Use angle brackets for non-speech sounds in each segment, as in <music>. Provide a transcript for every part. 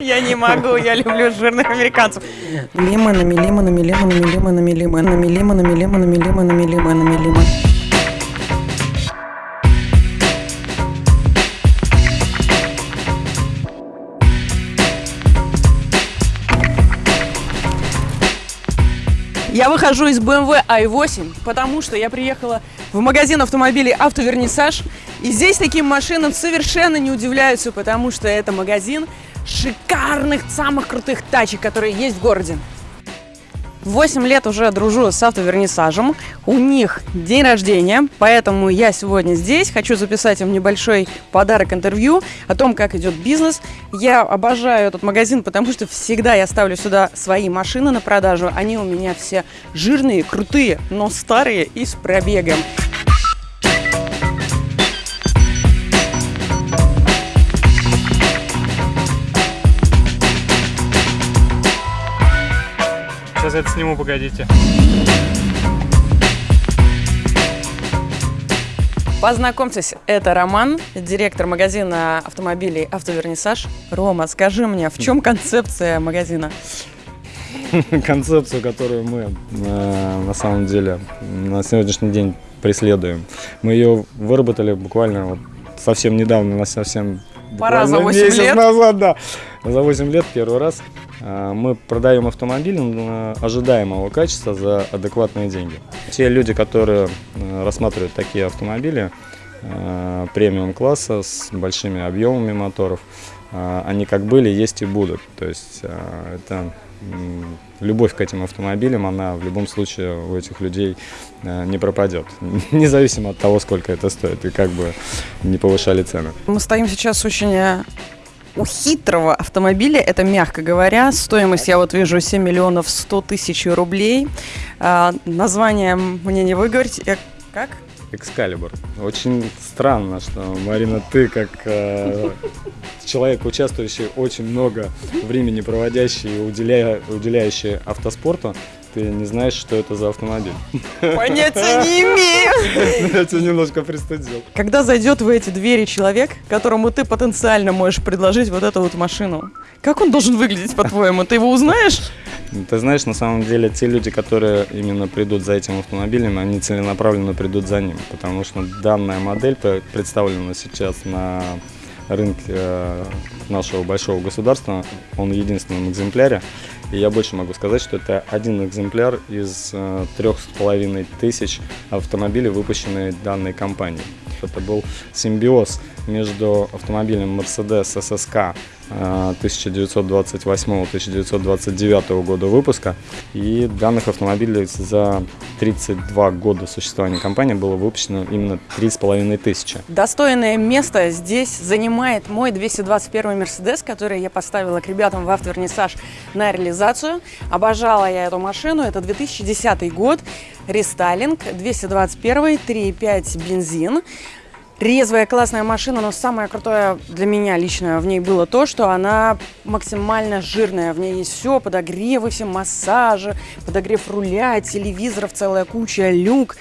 Я не могу, я люблю жирных американцев. Лимонами, лимонами, лимонами, лимонами, лимонами, лимонами, лимонами, лимонами, лимонами, лимон. Я выхожу из BMW i8, потому что я приехала в магазин автомобилей «Автовернисаж». И здесь таким машинам совершенно не удивляются, потому что это магазин шикарных, самых крутых тачек, которые есть в городе. 8 лет уже дружу с автовернисажем. У них день рождения, поэтому я сегодня здесь. Хочу записать им небольшой подарок интервью о том, как идет бизнес. Я обожаю этот магазин, потому что всегда я ставлю сюда свои машины на продажу. Они у меня все жирные, крутые, но старые и с пробегом. Это сниму, погодите. Познакомьтесь, это Роман, директор магазина автомобилей «Автовернисаж». Рома, скажи мне, в чем концепция магазина? <laughs> концепцию, которую мы э, на самом деле на сегодняшний день преследуем. Мы ее выработали буквально вот совсем недавно, на совсем Пора за буквально 8 месяц лет. назад, да. За 8 лет первый раз мы продаем автомобиль э, ожидаемого качества за адекватные деньги. Те люди, которые э, рассматривают такие автомобили э, премиум класса с большими объемами моторов, они как были, есть и будут. То есть это любовь к этим автомобилям, она в любом случае у этих людей не пропадет. <laughs> Независимо от того, сколько это стоит и как бы не повышали цены. Мы стоим сейчас очень у хитрого автомобиля, это мягко говоря. Стоимость я вот вижу 7 миллионов 100 тысяч рублей. А, название мне не выговорить. Э, Как? Экскалибур. Очень странно, что, Марина, ты как э, человек, участвующий очень много времени проводящий и уделяя, уделяющий автоспорту, ты не знаешь, что это за автомобиль. Понятия не имею. <laughs> Я тебя немножко пристыдил. Когда зайдет в эти двери человек, которому ты потенциально можешь предложить вот эту вот машину, как он должен выглядеть, по-твоему? Ты его узнаешь? Ты знаешь, на самом деле, те люди, которые именно придут за этим автомобилем, они целенаправленно придут за ним, потому что данная модель пре- представлена сейчас на рынке э, нашего большого государства, он в единственном экземпляре, и я больше могу сказать, что это один экземпляр из э, трех с половиной тысяч автомобилей, выпущенные данной компанией. Это был симбиоз между автомобилем Mercedes SSK э, 1928-1929 года выпуска и данных автомобилей за 32 года существования компании было выпущено именно 3,5 тысячи. Достойное место здесь занимает мой 221 Мерседес, который я поставила к ребятам в автовернисаж на реализацию. Обожала я эту машину. Это 2010 год. Рестайлинг 221 3,5 бензин. Резвая, классная машина, но самое крутое для меня лично в ней было то, что она максимально жирная. В ней есть все, подогревы, все массажи, подогрев руля, телевизоров, целая куча люк.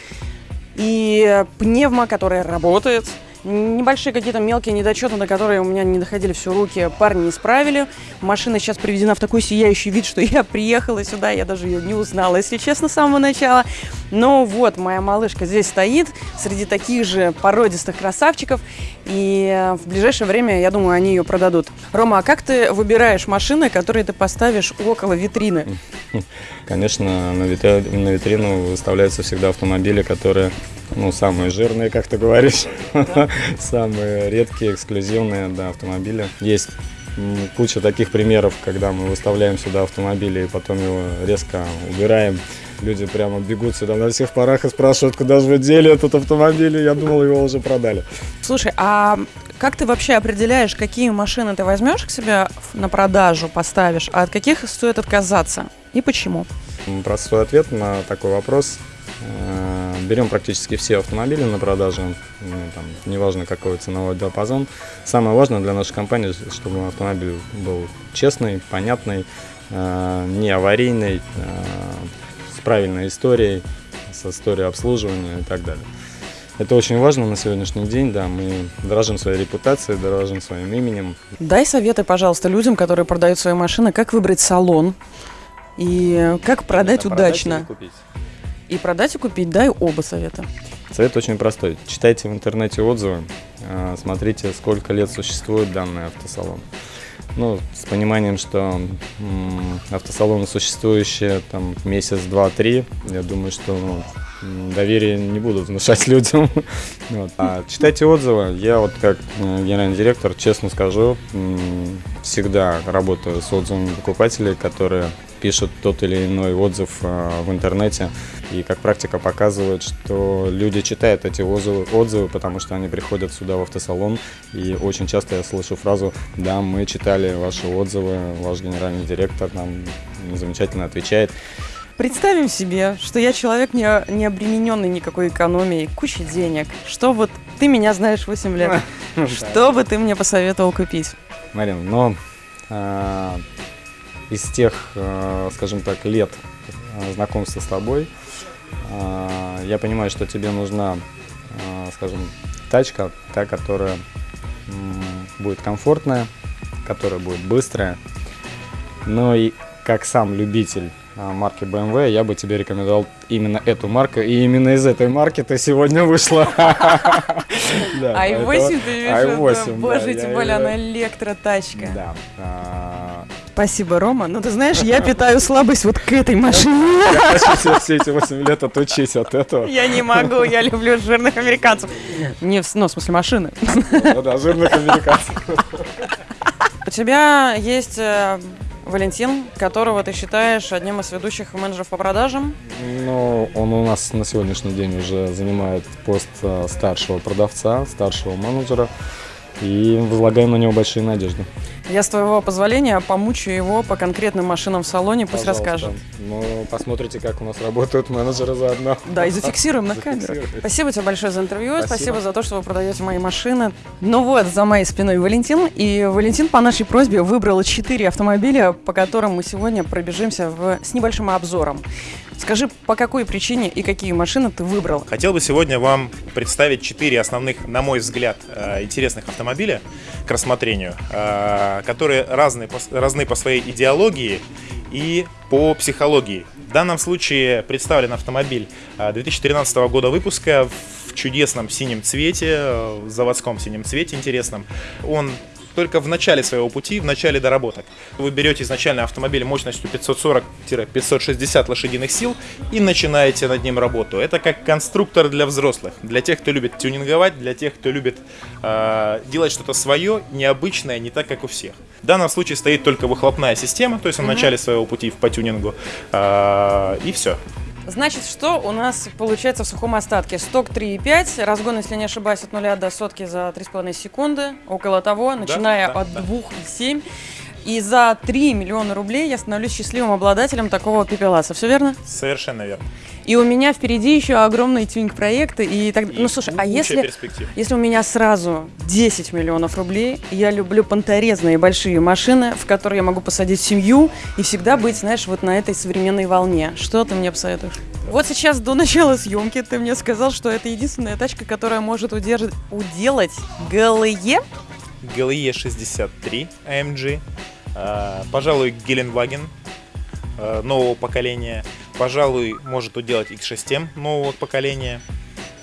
И пневма, которая работает. Небольшие какие-то мелкие недочеты, на которые у меня не доходили все руки, парни исправили. Машина сейчас приведена в такой сияющий вид, что <laughs> я приехала сюда, я даже ее не узнала, если честно, с самого начала. Но вот, моя малышка здесь стоит, среди таких же породистых красавчиков, и в ближайшее время, я думаю, они ее продадут. Рома, а как ты выбираешь машины, которые ты поставишь около витрины? Конечно, на витрину выставляются всегда автомобили, которые ну, самые жирные, как ты говоришь, <laughs> самые редкие, эксклюзивные да, автомобили. Есть куча таких примеров, когда мы выставляем сюда автомобили и потом его резко убираем. Люди прямо бегут сюда на всех парах и спрашивают, куда же вы дели этот автомобиль, я думал, его уже продали. Слушай, а как ты вообще определяешь, какие машины ты возьмешь к себе на продажу, поставишь, а от каких стоит отказаться? И почему? Простой ответ на такой вопрос. Берем практически все автомобили на продажу, ну, там, неважно какой ценовой диапазон. Самое важное для нашей компании, чтобы автомобиль был честный, понятный, э, не аварийный, э, с правильной историей, с историей обслуживания и так далее. Это очень важно на сегодняшний день, да, мы дорожим своей репутацией, дорожим своим именем. Дай советы, пожалуйста, людям, которые продают свои машины, как выбрать салон и как продать Продать удачно. купить. И продать и купить, дай оба совета. Совет очень простой. Читайте в интернете отзывы, а, смотрите, сколько лет существует данный автосалон. Ну, с пониманием, что автосалоны существующие там месяц, два, три, я думаю, что ну, доверие не будут внушать <laughs> людям. Вот. А читайте отзывы. Я вот как э, генеральный директор, честно скажу, всегда работаю с отзывами покупателей, которые пишут тот или иной отзыв а, в интернете. И как практика показывает, что люди читают эти отзывы, отзывы, потому что они приходят сюда в автосалон. И очень часто я слышу фразу «Да, мы читали ваши отзывы, ваш генеральный директор нам замечательно отвечает». Представим себе, что я человек, не, не обремененный никакой экономией, кучей денег. Что вот ты меня знаешь 8 лет. <laughs> Что бы ты мне посоветовал купить? Марин, но а, из тех, а, скажем так, лет а, знакомства с тобой, а, я понимаю, что тебе нужна, а, скажем, тачка, та, которая будет комфортная, которая будет быстрая. Но и как сам любитель а, марки BMW, я бы тебе рекомендовал именно эту марку, и именно из этой марки ты сегодня вышла. <laughs> Да, i8 поэтому- ты видишь, i8, это, да, боже, тем более она электротачка. Да. Спасибо, Рома. Ну, ты знаешь, я питаю слабость вот к этой машине. Я хочу себя все эти 8 лет отучить от этого. Я не могу, я люблю жирных американцев. Не, в- ну, в смысле машины. Ну да, жирных американцев. У тебя есть э, Валентин, которого ты считаешь одним из ведущих менеджеров по продажам. Ну, он у нас на сегодняшний день уже занимает пост э, старшего продавца, старшего менеджера. И возлагаем на него большие надежды. Я, с твоего позволения, помучу его по конкретным машинам в салоне, пусть Пожалуйста. расскажет. Ну, посмотрите, как у нас работают менеджеры заодно. Да, и зафиксируем <laughs> на камеру. Зафиксируем. Спасибо тебе большое за интервью, спасибо. Спасибо. за то, что вы продаете мои машины. Ну вот, за моей спиной Валентин. И Валентин по нашей просьбе выбрал четыре автомобиля, по которым мы сегодня пробежимся в... с небольшим обзором. Скажи, по какой причине и какие машины ты выбрал? Хотел бы сегодня вам представить четыре основных, на мой взгляд, э, интересных автомобиля к рассмотрению, э, которые разные, по- разны по своей идеологии и по психологии. В данном случае представлен автомобиль э, 2013 года выпуска в чудесном синем цвете, э, заводском синем цвете интересном. Он только в начале своего пути, в начале доработок. Вы берете изначально автомобиль мощностью 540-560 лошадиных сил и начинаете над ним работу. Это как конструктор для взрослых, для тех, кто любит тюнинговать, для тех, кто любит э, делать что-то свое, необычное, не так, как у всех. В данном случае стоит только выхлопная система, то есть в начале своего пути по тюнингу, э, и все. Значит, что у нас получается в сухом остатке? Сток 3,5, разгон, если не ошибаюсь, от нуля до сотки за 3,5 секунды, около того, начиная да, от да. 2,7. И за 3 миллиона рублей я становлюсь счастливым обладателем такого пепеласа. Все верно? Совершенно верно. И у меня впереди еще огромные тюнинг-проекты. И так... И Ну, слушай, а если... Если у меня сразу 10 миллионов рублей, я люблю понторезные большие машины, в которые я могу посадить семью и всегда быть, знаешь, вот на этой современной волне. Что ты мне посоветуешь? Вот сейчас до начала съемки ты мне сказал, что это единственная тачка, которая может удерж- уделать ГЛЕ. GLE 63 AMG, пожалуй, Геленваген э, нового поколения, пожалуй, может уделать X6M нового поколения.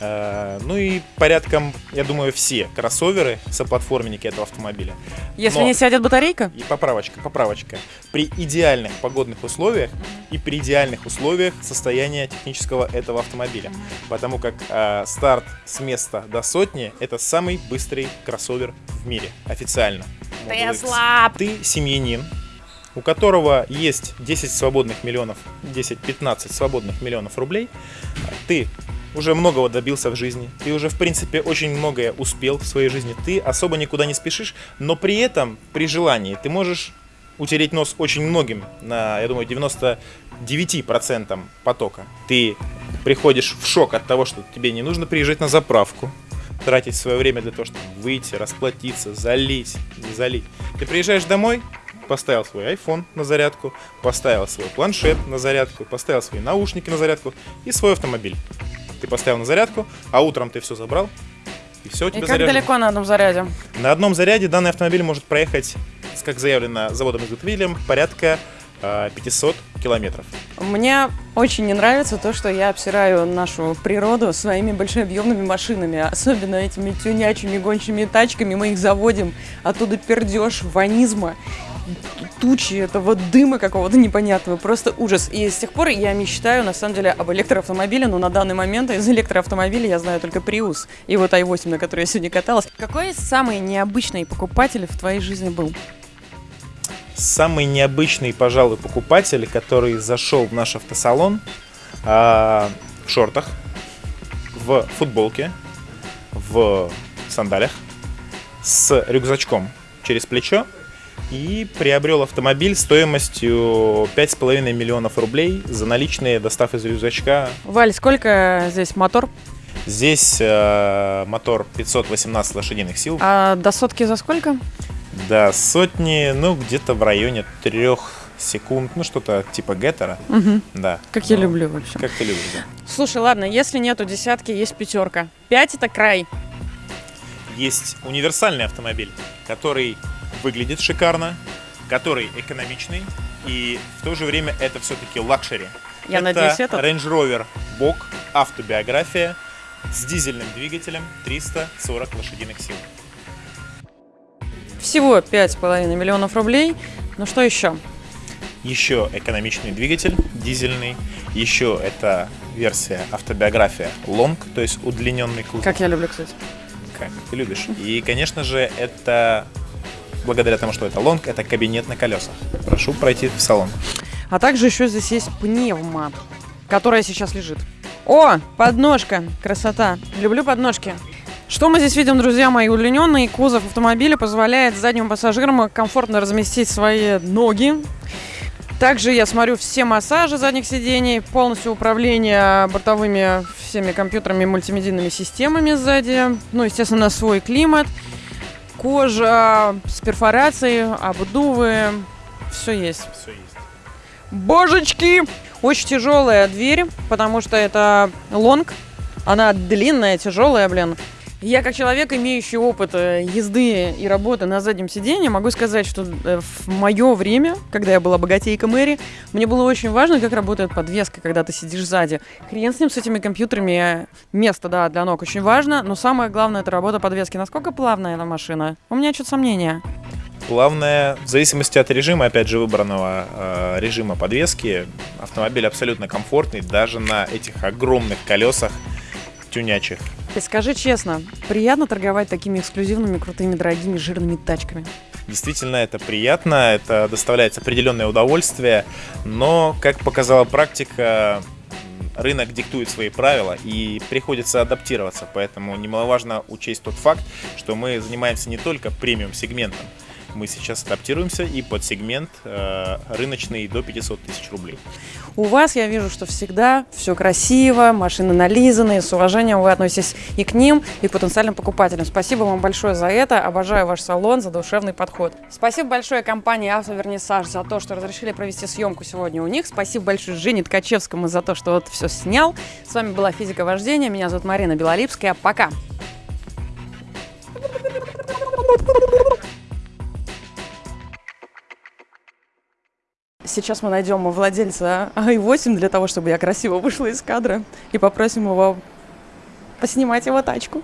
Э, Ну и порядком, я думаю, все кроссоверы, соплатформенники этого автомобиля. Если Но- не сядет батарейка, И поправочка, поправочка. При идеальных погодных условиях и при идеальных условиях состояния технического этого автомобиля. Потому как э, старт с места до сотни это самый быстрый кроссовер в мире. Официально. Тесла! Ты семьянин, у которого есть 10 свободных миллионов, 10-15 свободных миллионов рублей, ты уже многого добился в жизни, ты уже, в принципе, очень многое успел в своей жизни, ты особо никуда не спешишь, но при этом, при желании, ты можешь утереть нос очень многим, на, я думаю, 99% потока. Ты приходишь в шок от того, что тебе не нужно приезжать на заправку, тратить свое время для того, чтобы выйти, расплатиться, залить, не залить. Ты приезжаешь домой, поставил свой iPhone на зарядку, поставил свой планшет на зарядку, поставил свои наушники на зарядку и свой автомобиль. ты поставил на зарядку, а утром ты все забрал, и все у И тебя как заряжено. далеко на одном заряде? На одном заряде данный автомобиль может проехать, как заявлено заводом-изготовителем, порядка 500 километров. Мне очень не нравится то, что я обсираю нашу природу своими большеобъемными машинами, особенно этими тюнячими гончими тачками. Мы их заводим, оттуда пердеж, ванизма, тучи этого дыма какого-то непонятного, просто ужас. И с тех пор я мечтаю, на самом деле, об электроавтомобиле, но на данный момент из электроавтомобиля я знаю только Prius и вот i8, на которой я сегодня каталась. Какой самый необычный покупатель в твоей жизни был? Самый необычный, пожалуй, покупатель, который зашел в наш автосалон а, в шортах, в футболке, в сандалях, с рюкзачком через плечо и приобрел автомобиль стоимостью 5,5 миллионов рублей за наличные, достав из рюкзачка. Валь, сколько здесь мотор? Здесь э, мотор 518 лошадиных сил. А до сотки за сколько? До сотни, ну, где-то в районе трех секунд, ну, что-то типа геттера. Мгм. Да. Как я Ну, люблю вообще. Как ты любишь, да. Слушай, ладно, если нету десятки, есть пятерка. Пять это край. Есть универсальный автомобиль, который выглядит шикарно, который экономичный, и в то же время это все-таки luxury. Я это надеюсь, этот. Range Rover Vogue, автобиография с дизельным двигателем 340 лошадиных сил. Всего пять с половиной миллионов рублей. Ну что еще? Еще экономичный двигатель, дизельный. Еще это версия автобиография Long, то есть удлиненный кузов. Как я люблю, кстати. как ты любишь. И, конечно же, это благодаря тому, что это Long, это кабинет на колесах. Прошу пройти в салон. А также еще здесь есть пневма, которая сейчас лежит. О, подножка, красота. Люблю подножки. Что мы здесь видим, друзья мои? Удлиненный кузов автомобиля позволяет задним пассажирам комфортно разместить свои ноги. Также я смотрю все массажи задних сидений, полностью управление бортовыми всеми компьютерами, мультимедийными системами сзади. Ну, естественно, свой климат, кожа с перфорацией, обдувы, все есть. Все есть. Божечки! Очень тяжелая дверь, потому что это лонг. Она длинная, тяжелая, блин. Я как человек, имеющий опыт э, езды и работы на заднем сиденье, могу сказать, что э, в мое время, когда я была богатейка Мэри, мне было очень важно, как работает подвеска, когда ты сидишь сзади. Хрен с ним, с этими компьютерами. Место, да, для ног очень важно, но самое главное, это работа подвески. Насколько плавная эта машина? У меня что-то сомнения. Плавная, в зависимости от режима, опять же, выбранного э, режима подвески, автомобиль абсолютно комфортный, даже на этих огромных колесах тюнячих. И скажи честно, приятно торговать такими эксклюзивными, крутыми, дорогими, жирными тачками? Действительно, это приятно, это доставляет определенное удовольствие, но, как показала практика, рынок диктует свои правила и приходится адаптироваться, поэтому немаловажно учесть тот факт, что мы занимаемся не только премиум-сегментом, мы сейчас адаптируемся и под сегмент э, рыночный до 500 тысяч рублей. У вас я вижу, что всегда все красиво, машины нализанные, с уважением вы относитесь и к ним, и к потенциальным покупателям. Спасибо вам большое за это. Обожаю ваш салон, за душевный подход. Спасибо большое компании «Автовернисаж» за то, что разрешили провести съемку сегодня у них. Спасибо большое Жене Ткачевскому за то, что вот все снял. С вами была «Физика вождения». Меня зовут Марина Белолипская. Пока! Сейчас мы найдем владельца i8 для того, чтобы я красиво вышла из кадра и попросим его поснимать его тачку.